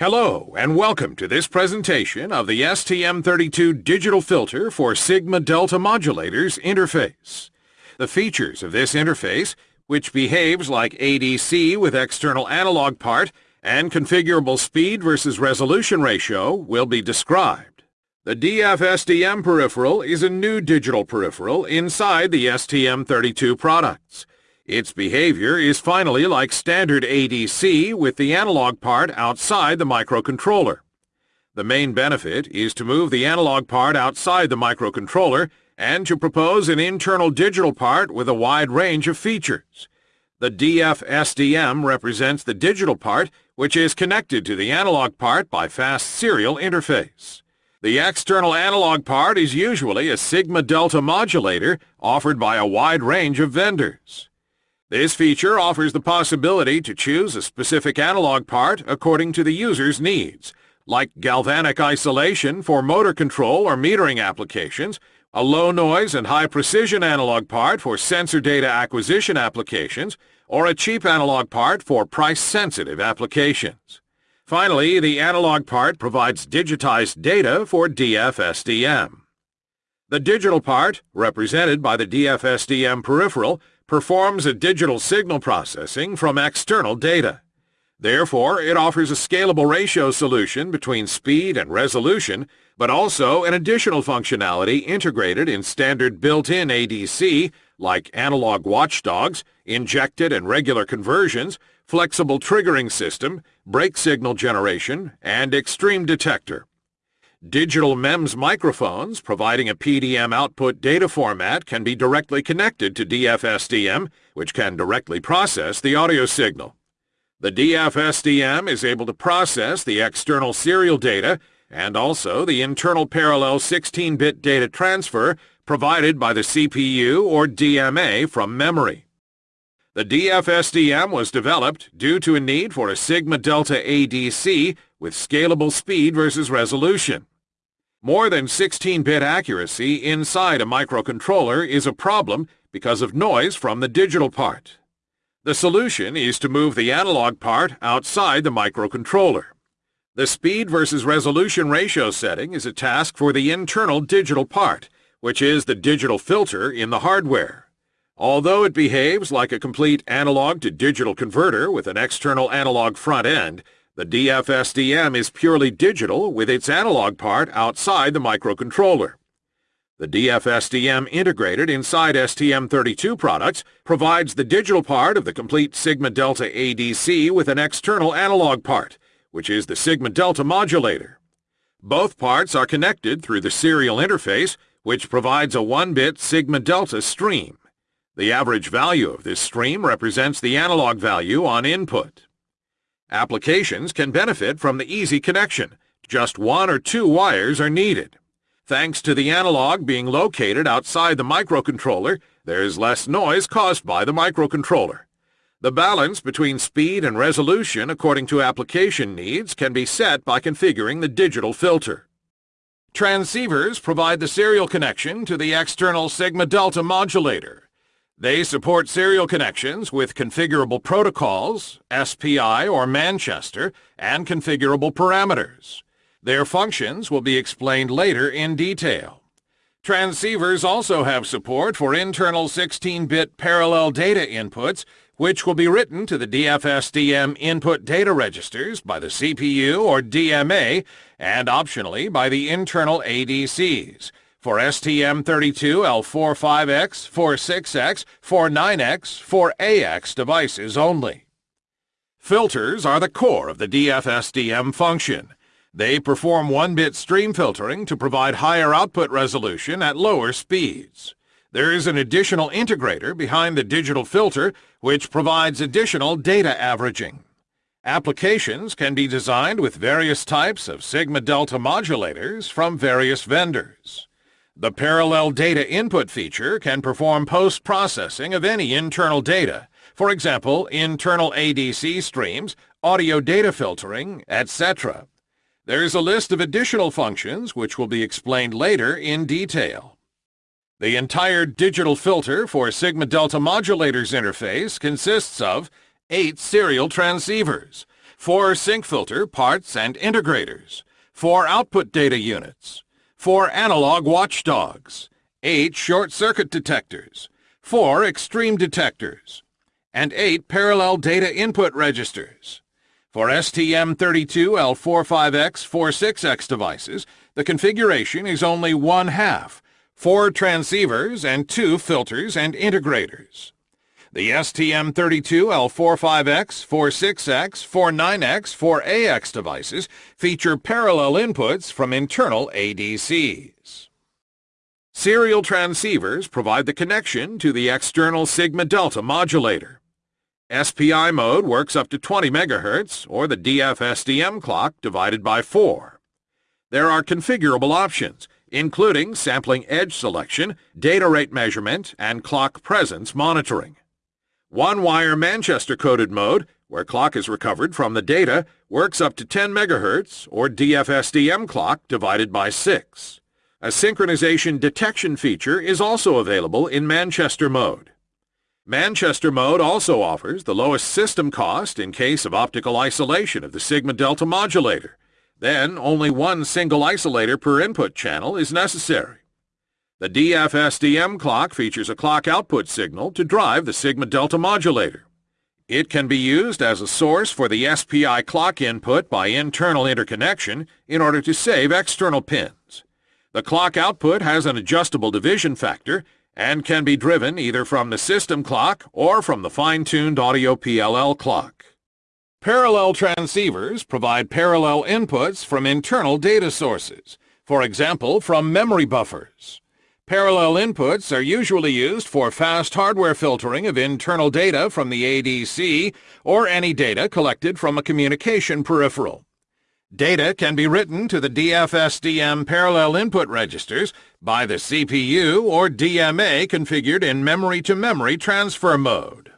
Hello and welcome to this presentation of the STM32 digital filter for Sigma Delta modulators interface. The features of this interface, which behaves like ADC with external analog part and configurable speed versus resolution ratio, will be described. The DF-SDM peripheral is a new digital peripheral inside the STM32 products. Its behavior is finally like standard ADC with the analog part outside the microcontroller. The main benefit is to move the analog part outside the microcontroller and to propose an internal digital part with a wide range of features. The DF-SDM represents the digital part which is connected to the analog part by fast serial interface. The external analog part is usually a sigma delta modulator offered by a wide range of vendors. This feature offers the possibility to choose a specific analog part according to the user's needs, like galvanic isolation for motor control or metering applications, a low noise and high precision analog part for sensor data acquisition applications, or a cheap analog part for price-sensitive applications. Finally, the analog part provides digitized data for DF-SDM. The digital part, represented by the DF-SDM peripheral, performs a digital signal processing from external data. Therefore, it offers a scalable ratio solution between speed and resolution, but also an additional functionality integrated in standard built-in ADC like analog watchdogs, injected and regular conversions, flexible triggering system, break signal generation, and extreme detector. Digital MEMS microphones providing a PDM output data format can be directly connected to DF-SDM, which can directly process the audio signal. The DF-SDM is able to process the external serial data and also the internal parallel 16-bit data transfer provided by the CPU or DMA from memory. The DF-SDM was developed due to a need for a sigma delta ADC with scalable speed versus resolution. More than 16-bit accuracy inside a microcontroller is a problem because of noise from the digital part. The solution is to move the analog part outside the microcontroller. The speed versus resolution ratio setting is a task for the internal digital part, which is the digital filter in the hardware. Although it behaves like a complete analog to digital converter with an external analog front end, the DF-SDM is purely digital with its analog part outside the microcontroller. The DF-SDM integrated inside STM32 products provides the digital part of the complete Sigma Delta ADC with an external analog part, which is the Sigma Delta modulator. Both parts are connected through the serial interface, which provides a 1-bit Sigma Delta stream. The average value of this stream represents the analog value on input. Applications can benefit from the easy connection. Just one or two wires are needed. Thanks to the analog being located outside the microcontroller, there is less noise caused by the microcontroller. The balance between speed and resolution according to application needs can be set by configuring the digital filter. Transceivers provide the serial connection to the external sigma delta modulator. They support serial connections with configurable protocols, SPI or Manchester, and configurable parameters. Their functions will be explained later in detail. Transceivers also have support for internal 16-bit parallel data inputs, which will be written to the DFSDM input data registers by the CPU or DMA and optionally by the internal ADCs for STM32L45X, 46X, 49X, 4AX devices only. Filters are the core of the DF-SDM function. They perform 1-bit stream filtering to provide higher output resolution at lower speeds. There is an additional integrator behind the digital filter which provides additional data averaging. Applications can be designed with various types of sigma delta modulators from various vendors. The parallel data input feature can perform post-processing of any internal data, for example, internal ADC streams, audio data filtering, etc. There is a list of additional functions which will be explained later in detail. The entire digital filter for Sigma Delta Modulators interface consists of eight serial transceivers, 4 sinc filter parts and integrators, 4 output data units, 4 analog watchdogs, 8 short circuit detectors, 4 extreme detectors, and 8 parallel data input registers. For STM32L45X46X devices, the configuration is only one half, four transceivers and two filters and integrators. The STM32L45X, 46X, 49X, 4AX devices feature parallel inputs from internal ADCs. Serial transceivers provide the connection to the external sigma delta modulator. SPI mode works up to 20 MHz, or the DF-SDM clock divided by 4. There are configurable options, including sampling edge selection, data rate measurement, and clock presence monitoring. One-wire Manchester-coded mode, where clock is recovered from the data, works up to 10 MHz, or DF-SDM clock divided by 6. A synchronization detection feature is also available in Manchester mode. Manchester mode also offers the lowest system cost in case of optical isolation of the sigma delta modulator. Then only one single isolator per input channel is necessary. The DF-SDM clock features a clock output signal to drive the sigma delta modulator. It can be used as a source for the SPI clock input by internal interconnection in order to save external pins. The clock output has an adjustable division factor and can be driven either from the system clock or from the fine-tuned audio PLL clock. Parallel transceivers provide parallel inputs from internal data sources, for example from memory buffers. Parallel inputs are usually used for fast hardware filtering of internal data from the ADC or any data collected from a communication peripheral. Data can be written to the DFSDM parallel input registers by the CPU or DMA configured in memory-to-memory -memory transfer mode.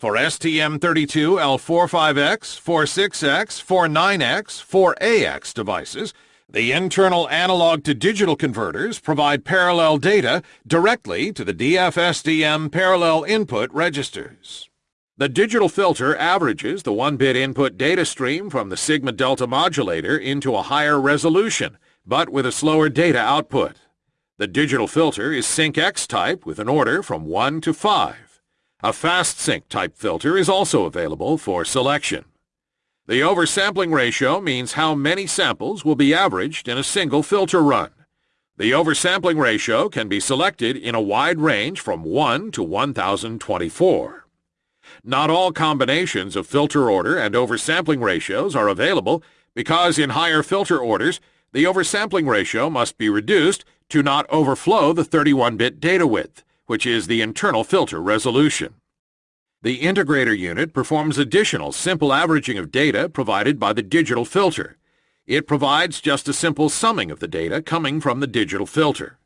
For STM32L45X, 46X, 49X, 4AX devices, the internal analog-to-digital converters provide parallel data directly to the DFSDM parallel input registers. The digital filter averages the 1-bit input data stream from the sigma delta modulator into a higher resolution, but with a slower data output. The digital filter is sinc X type with an order from 1 to 5. A fast sinc type filter is also available for selection. The oversampling ratio means how many samples will be averaged in a single filter run. The oversampling ratio can be selected in a wide range from 1 to 1024. Not all combinations of filter order and oversampling ratios are available because in higher filter orders, the oversampling ratio must be reduced to not overflow the 31-bit data width, which is the internal filter resolution. The integrator unit performs additional simple averaging of data provided by the digital filter. It provides just a simple summing of the data coming from the digital filter.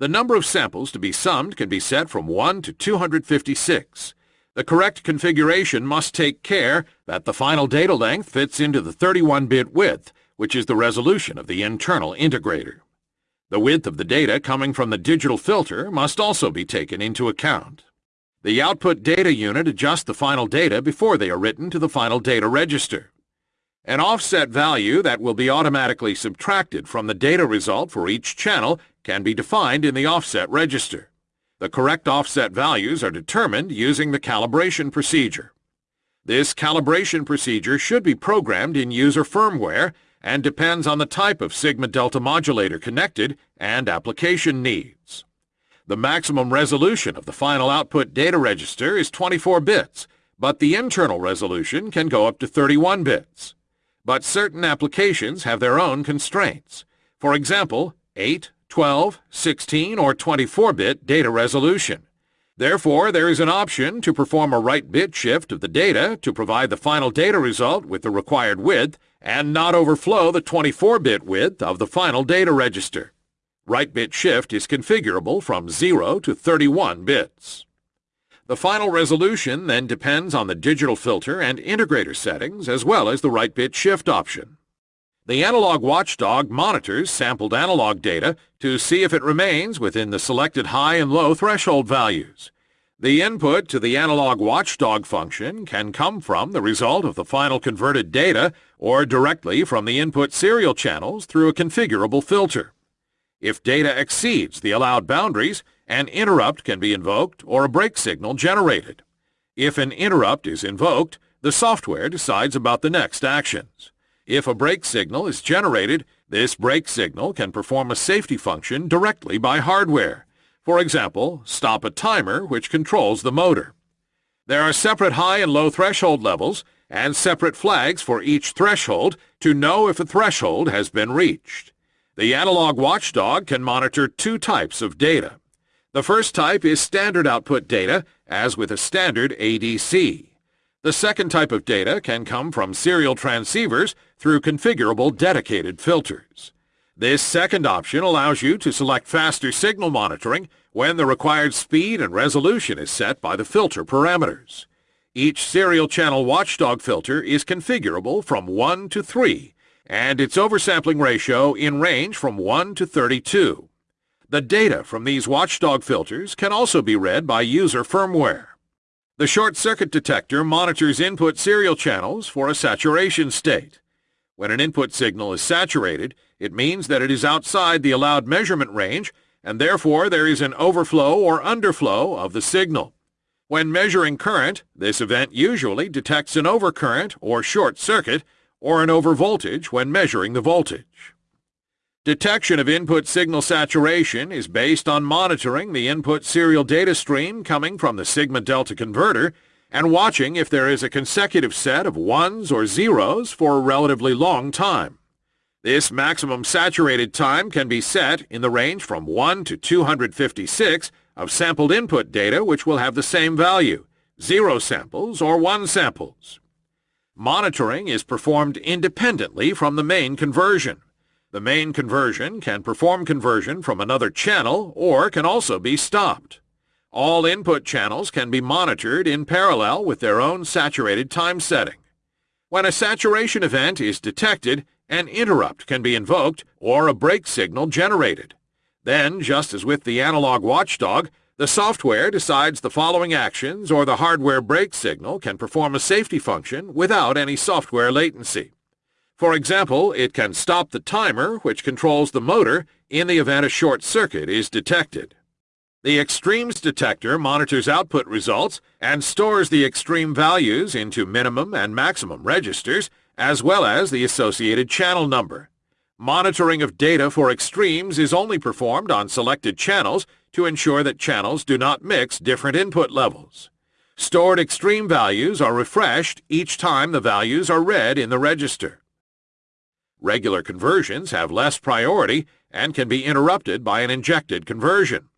The number of samples to be summed can be set from 1 to 256. The correct configuration must take care that the final data length fits into the 31-bit width, which is the resolution of the internal integrator. The width of the data coming from the digital filter must also be taken into account. The output data unit adjusts the final data before they are written to the final data register. An offset value that will be automatically subtracted from the data result for each channel can be defined in the offset register. The correct offset values are determined using the calibration procedure. This calibration procedure should be programmed in user firmware and depends on the type of sigma delta modulator connected and application needs. The maximum resolution of the final output data register is 24 bits, but the internal resolution can go up to 31 bits. But certain applications have their own constraints. For example, 8, 12, 16, or 24-bit data resolution. Therefore, there is an option to perform a right bit shift of the data to provide the final data result with the required width and not overflow the 24-bit width of the final data register. Right bit shift is configurable from 0 to 31 bits. The final resolution then depends on the digital filter and integrator settings as well as the right bit shift option. The analog watchdog monitors sampled analog data to see if it remains within the selected high and low threshold values. The input to the analog watchdog function can come from the result of the final converted data or directly from the input serial channels through a configurable filter. If data exceeds the allowed boundaries, an interrupt can be invoked or a break signal generated. If an interrupt is invoked, the software decides about the next actions. If a break signal is generated, this break signal can perform a safety function directly by hardware. For example, stop a timer which controls the motor. There are separate high and low threshold levels and separate flags for each threshold to know if a threshold has been reached. The analog watchdog can monitor two types of data. The first type is standard output data, as with a standard ADC. The second type of data can come from serial transceivers through configurable dedicated filters. This second option allows you to select faster signal monitoring when the required speed and resolution is set by the filter parameters. Each serial channel watchdog filter is configurable from 1 to 3, and its oversampling ratio in range from 1 to 32. The data from these watchdog filters can also be read by user firmware. The short circuit detector monitors input serial channels for a saturation state. When an input signal is saturated, it means that it is outside the allowed measurement range, and therefore there is an overflow or underflow of the signal. When measuring current, this event usually detects an overcurrent or short circuit, or an overvoltage when measuring the voltage. Detection of input signal saturation is based on monitoring the input serial data stream coming from the sigma delta converter and watching if there is a consecutive set of ones or zeros for a relatively long time. This maximum saturated time can be set in the range from 1 to 256 of sampled input data which will have the same value, 0 samples or 1 samples. Monitoring is performed independently from the main conversion. The main conversion can perform conversion from another channel or can also be stopped. All input channels can be monitored in parallel with their own saturated time setting. When a saturation event is detected, an interrupt can be invoked or a break signal generated. Then, just as with the analog watchdog, the software decides the following actions or the hardware break signal can perform a safety function without any software latency. For example, it can stop the timer which controls the motor in the event a short circuit is detected. The extremes detector monitors output results and stores the extreme values into minimum and maximum registers, as well as the associated channel number. Monitoring of data for extremes is only performed on selected channels to ensure that channels do not mix different input levels. Stored extreme values are refreshed each time the values are read in the register. Regular conversions have less priority and can be interrupted by an injected conversion.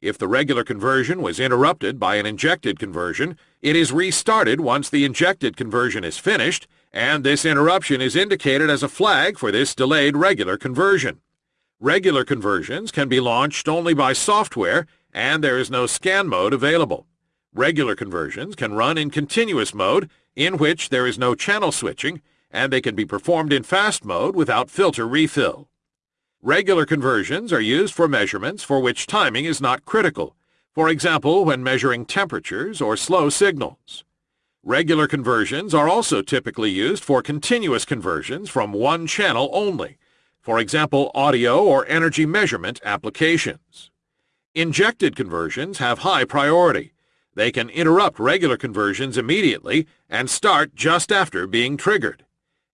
If the regular conversion was interrupted by an injected conversion, it is restarted once the injected conversion is finished, and this interruption is indicated as a flag for this delayed regular conversion. Regular conversions can be launched only by software, and there is no scan mode available. Regular conversions can run in continuous mode, in which there is no channel switching, and they can be performed in fast mode without filter refill. Regular conversions are used for measurements for which timing is not critical, for example when measuring temperatures or slow signals. Regular conversions are also typically used for continuous conversions from one channel only, for example audio or energy measurement applications. Injected conversions have high priority. They can interrupt regular conversions immediately and start just after being triggered.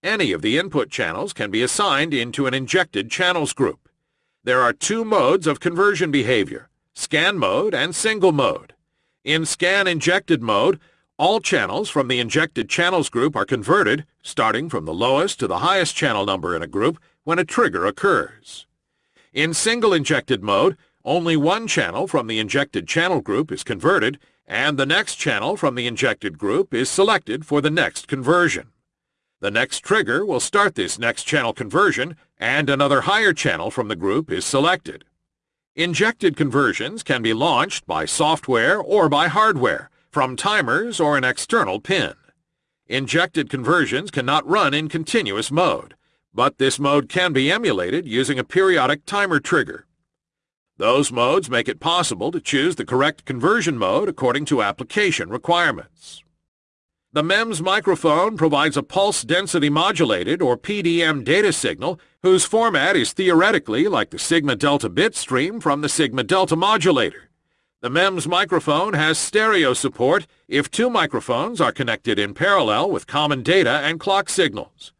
Any of the input channels can be assigned into an injected channels group. There are two modes of conversion behavior, scan mode and single mode. In scan injected mode, all channels from the injected channels group are converted, starting from the lowest to the highest channel number in a group when a trigger occurs. In single injected mode, only one channel from the injected channel group is converted, and the next channel from the injected group is selected for the next conversion. The next trigger will start this next channel conversion and another higher channel from the group is selected. Injected conversions can be launched by software or by hardware, from timers or an external pin. Injected conversions cannot run in continuous mode, but this mode can be emulated using a periodic timer trigger. Those modes make it possible to choose the correct conversion mode according to application requirements. The MEMS microphone provides a pulse density modulated or PDM data signal whose format is theoretically like the sigma delta bit stream from the sigma delta modulator. The MEMS microphone has stereo support if two microphones are connected in parallel with common data and clock signals.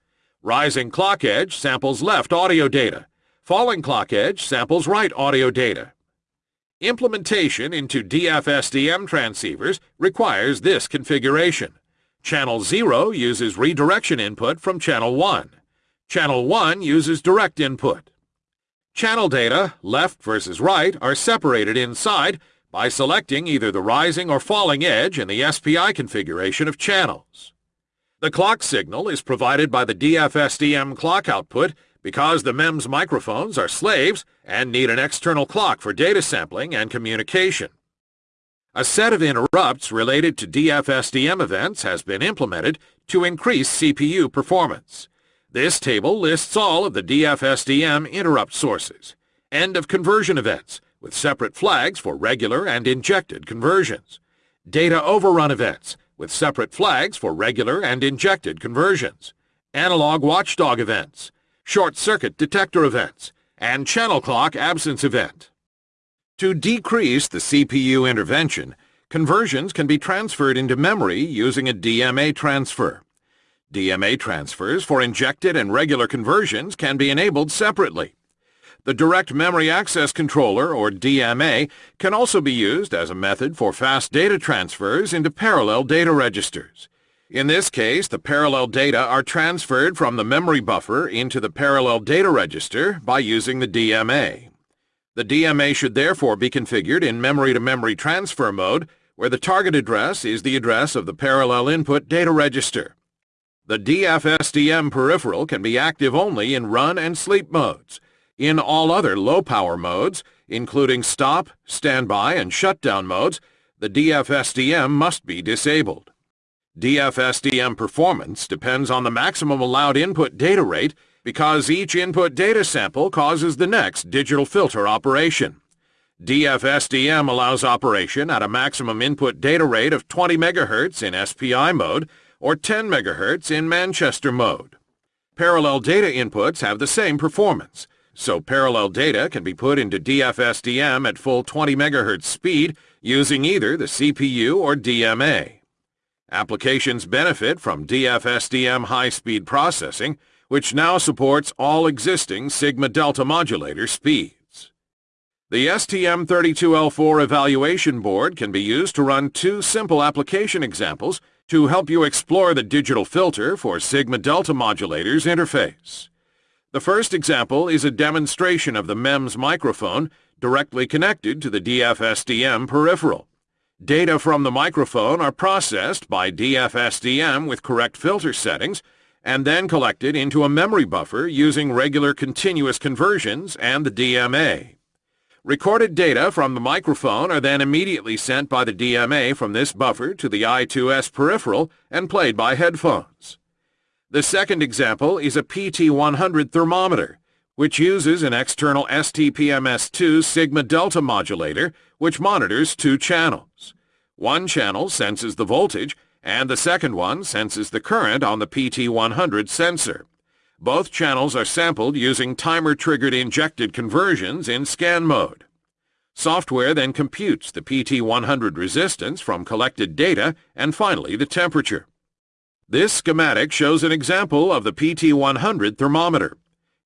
Rising clock edge samples left audio data. Falling clock edge samples right audio data. Implementation into DFSDM transceivers requires this configuration. Channel 0 uses redirection input from Channel 1. Channel 1 uses direct input. Channel data, left versus right, are separated inside by selecting either the rising or falling edge in the SPI configuration of channels. The clock signal is provided by the DFSDM clock output because the MEMS microphones are slaves and need an external clock for data sampling and communication. A set of interrupts related to DFSDM events has been implemented to increase CPU performance. This table lists all of the DFSDM interrupt sources. End of conversion events, with separate flags for regular and injected conversions. Data overrun events, with separate flags for regular and injected conversions. Analog watchdog events, short-circuit detector events, and channel clock absence event. To decrease the CPU intervention, conversions can be transferred into memory using a DMA transfer. DMA transfers for injected and regular conversions can be enabled separately. The Direct Memory Access Controller, or DMA, can also be used as a method for fast data transfers into parallel data registers. In this case, the parallel data are transferred from the memory buffer into the parallel data register by using the DMA. The DMA should therefore be configured in memory-to-memory -memory transfer mode, where the target address is the address of the parallel input data register. The DFSDM peripheral can be active only in run and sleep modes. In all other low-power modes, including stop, standby, and shutdown modes, the DFSDM must be disabled. DFSDM performance depends on the maximum allowed input data rate because each input data sample causes the next digital filter operation. DFSDM allows operation at a maximum input data rate of 20 MHz in SPI mode or 10 MHz in Manchester mode. Parallel data inputs have the same performance, so parallel data can be put into DFSDM at full 20 MHz speed using either the CPU or DMA. Applications benefit from DFSDM high-speed processing which now supports all existing sigma-delta modulator speeds. The STM32L4 evaluation board can be used to run two simple application examples to help you explore the digital filter for sigma-delta modulators interface. The first example is a demonstration of the MEMS microphone directly connected to the DFSDM peripheral. Data from the microphone are processed by DFSDM with correct filter settings and then collected into a memory buffer using regular continuous conversions and the DMA. Recorded data from the microphone are then immediately sent by the DMA from this buffer to the I2S peripheral and played by headphones. The second example is a PT100 thermometer, which uses an external STPMS2 sigma delta modulator which monitors two channels. One channel senses the voltage and the second one senses the current on the PT100 sensor. Both channels are sampled using timer-triggered injected conversions in scan mode. Software then computes the PT100 resistance from collected data and finally the temperature. This schematic shows an example of the PT100 thermometer.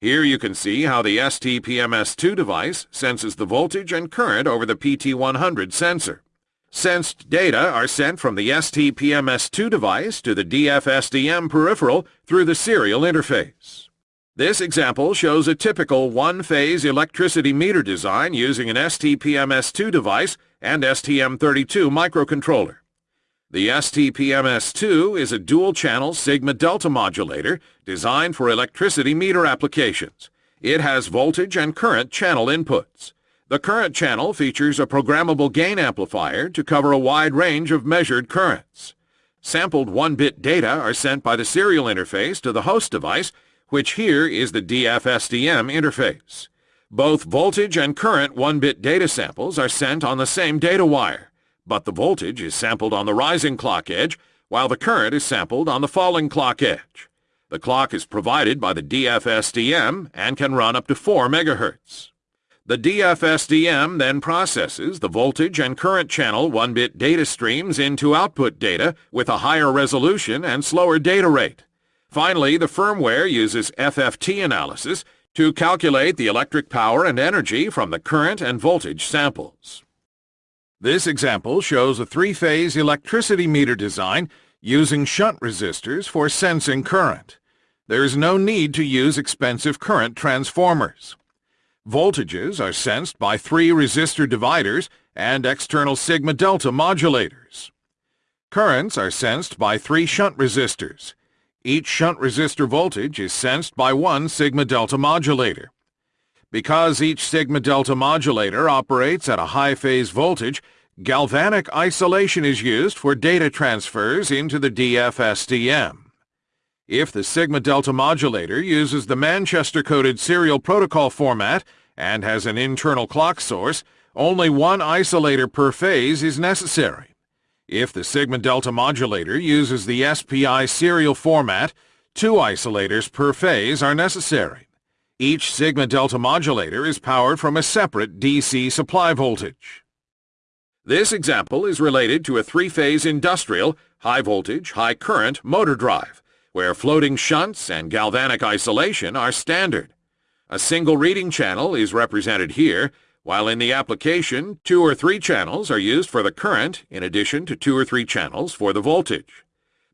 Here you can see how the STPMS2 device senses the voltage and current over the PT100 sensor. Sensed data are sent from the STPMS2 device to the DFSDM peripheral through the serial interface. This example shows a typical one-phase electricity meter design using an STPMS2 device and STM32 microcontroller. The STPMS2 is a dual-channel sigma-delta modulator designed for electricity meter applications. It has voltage and current channel inputs. The current channel features a programmable gain amplifier to cover a wide range of measured currents. Sampled 1-bit data are sent by the serial interface to the host device, which here is the DFSDM interface. Both voltage and current 1-bit data samples are sent on the same data wire, but the voltage is sampled on the rising clock edge, while the current is sampled on the falling clock edge. The clock is provided by the DFSDM and can run up to 4 MHz. The DFSDM then processes the voltage and current channel 1-bit data streams into output data with a higher resolution and slower data rate. Finally, the firmware uses FFT analysis to calculate the electric power and energy from the current and voltage samples. This example shows a three-phase electricity meter design using shunt resistors for sensing current. There is no need to use expensive current transformers. Voltages are sensed by three resistor dividers and external sigma-delta modulators. Currents are sensed by three shunt resistors. Each shunt resistor voltage is sensed by one sigma-delta modulator. Because each sigma-delta modulator operates at a high-phase voltage, galvanic isolation is used for data transfers into the DFSDM. If the sigma-delta modulator uses the Manchester-coded serial protocol format and has an internal clock source, only one isolator per phase is necessary. If the sigma-delta modulator uses the SPI serial format, two isolators per phase are necessary. Each sigma-delta modulator is powered from a separate DC supply voltage. This example is related to a three-phase industrial, high-voltage, high-current motor drive where floating shunts and galvanic isolation are standard. A single reading channel is represented here, while in the application, two or three channels are used for the current in addition to two or three channels for the voltage.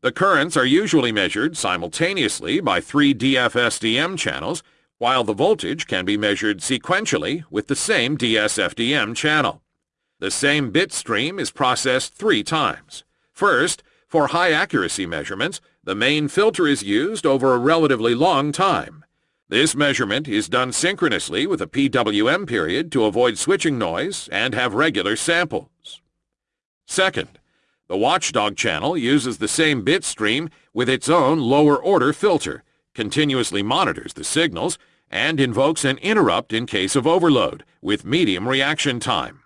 The currents are usually measured simultaneously by three DFSDM channels, while the voltage can be measured sequentially with the same DSFDM channel. The same bit stream is processed three times. First, for high accuracy measurements, the main filter is used over a relatively long time. This measurement is done synchronously with a PWM period to avoid switching noise and have regular samples. Second, the watchdog channel uses the same bit stream with its own lower-order filter, continuously monitors the signals, and invokes an interrupt in case of overload, with medium reaction time.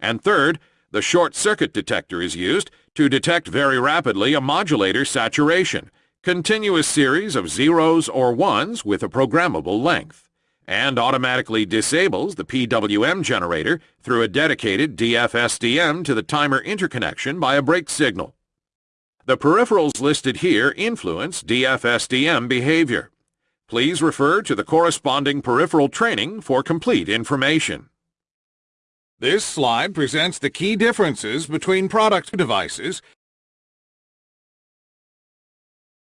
And third, the short circuit detector is used to detect very rapidly a modulator saturation, continuous series of zeros or ones with a programmable length, and automatically disables the PWM generator through a dedicated DFSDM to the timer interconnection by a break signal. The peripherals listed here influence DFSDM behavior. Please refer to the corresponding peripheral training for complete information. This slide presents the key differences between product devices